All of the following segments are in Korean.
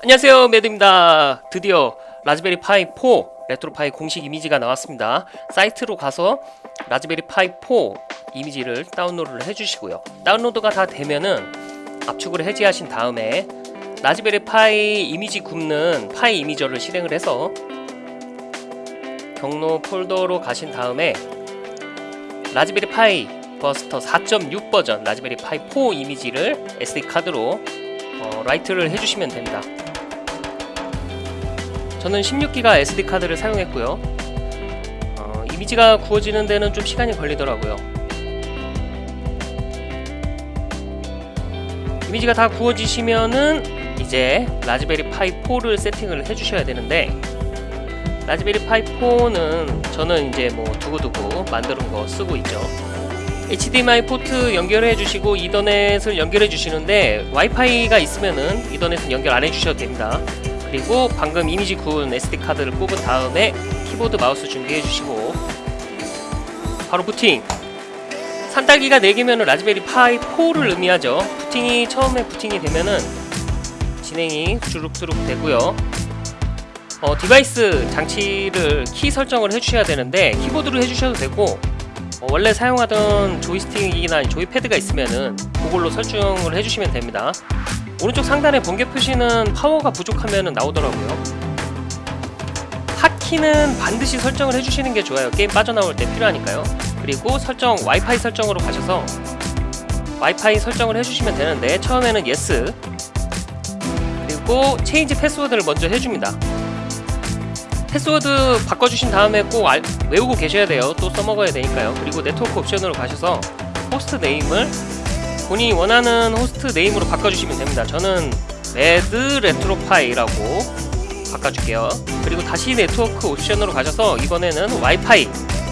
안녕하세요 매드입니다. 드디어 라즈베리 파이 4 레트로 파이 공식 이미지가 나왔습니다. 사이트로 가서 라즈베리 파이 4 이미지를 다운로드를 해주시고요. 다운로드가 다 되면은 압축을 해제하신 다음에 라즈베리 파이 이미지 굽는 파이 이미저를 실행을 해서 경로 폴더로 가신 다음에 라즈베리 파이 버스터 4.6 버전 라즈베리 파이 4 이미지를 SD 카드로 어, 라이트를 해주시면 됩니다. 저는 16기가 SD 카드를 사용했고요. 어, 이미지가 구워지는 데는 좀 시간이 걸리더라고요. 이미지가 다 구워지시면은 이제 라즈베리 파이 4를 세팅을 해주셔야 되는데 라즈베리 파이 4는 저는 이제 뭐 두고두고 만드는 거 쓰고 있죠. HDMI 포트 연결해 주시고 이더넷을 연결해 주시는데 와이파이가 있으면은 이더넷은 연결 안 해주셔도 됩니다. 그리고 방금 이미지 구운 SD 카드를 뽑은 다음에 키보드 마우스 준비해 주시고 바로 부팅. 산딸기가 4개면은 라즈베리 파이 4를 의미하죠. 부팅이 처음에 부팅이 되면은 진행이 주룩주룩 되고요. 어, 디바이스 장치를 키 설정을 해주셔야 되는데 키보드로 해주셔도 되고 어, 원래 사용하던 조이스틱이나 조이패드가 있으면은 그걸로 설정을 해주시면 됩니다 오른쪽 상단에 번개 표시는 파워가 부족하면 나오더라고요. 핫키는 반드시 설정을 해주시는 게 좋아요. 게임 빠져나올 때 필요하니까요. 그리고 설정 와이파이 설정으로 가셔서 와이파이 설정을 해주시면 되는데 처음에는 yes 그리고 체인지 패스워드를 먼저 해줍니다. 패스워드 바꿔주신 다음에 꼭 알, 외우고 계셔야 돼요. 또 써먹어야 되니까요. 그리고 네트워크 옵션으로 가셔서 host name을 본인이 원하는 host name으로 바꿔주시면 됩니다. 저는 레드 레트로파이라고 바꿔줄게요. 그리고 다시 네트워크 옵션으로 가셔서 이번에는 와이파이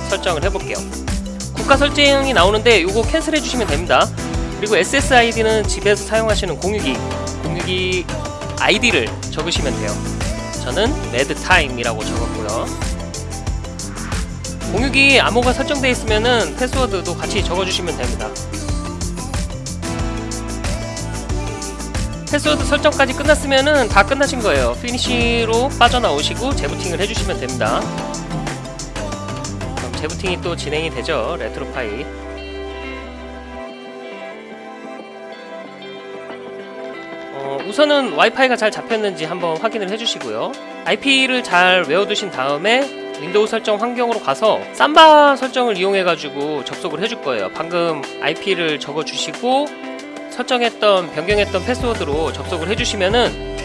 설정을 해볼게요. 국가 설정이 나오는데 이거 cancel 해주시면 됩니다. 그리고 SSID는 집에서 사용하시는 공유기 공유기 아이디를 적으시면 돼요. 저는 레드타임이라고 적었고요. 공유기 암호가 설정되어 있으면은 패스워드도 같이 적어주시면 됩니다 패스워드 설정까지 끝났으면은 다 끝나신 거예요. finish로 빠져나오시고 재부팅을 해주시면 됩니다. 그럼 재부팅이 또 진행이 되죠. 레트로파이. 어, 우선은 와이파이가 잘 잡혔는지 한번 확인을 해주시고요. IP를 잘 외워두신 다음에 윈도우 설정 환경으로 가서 삼바 설정을 이용해 가지고 접속을 해줄 거예요. 방금 IP를 적어주시고 설정했던 변경했던 패스워드로 접속을 해주시면은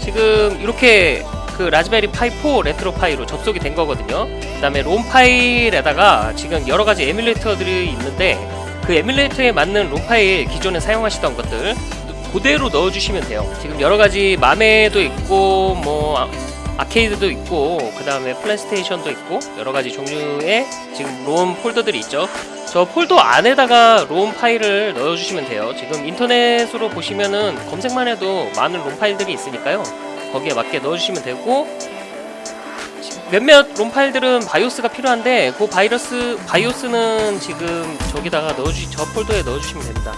지금 이렇게 그 라즈베리 파이 4 레트로 파이로 접속이 된 거거든요. 그 다음에 롬 파일에다가 지금 여러가지 에뮬레이터들이 있는데 그 에뮬레이터에 맞는 롬 파일 기존에 사용하시던 것들 그대로 넣어주시면 돼요. 지금 여러가지 MAME도 있고 뭐 아, 아케이드도 있고 그 다음에 플레이스테이션도 있고 여러가지 종류의 지금 롬 폴더들이 있죠. 저 폴더 안에다가 롬 파일을 넣어주시면 돼요. 지금 인터넷으로 보시면은 검색만 해도 많은 롬 파일들이 있으니까요. 거기에 맞게 넣어주시면 되고 몇몇 롬 파일들은 바이오스가 필요한데 그 바이러스 바이오스는 지금 저기다가 넣어주 저 폴더에 넣어주시면 됩니다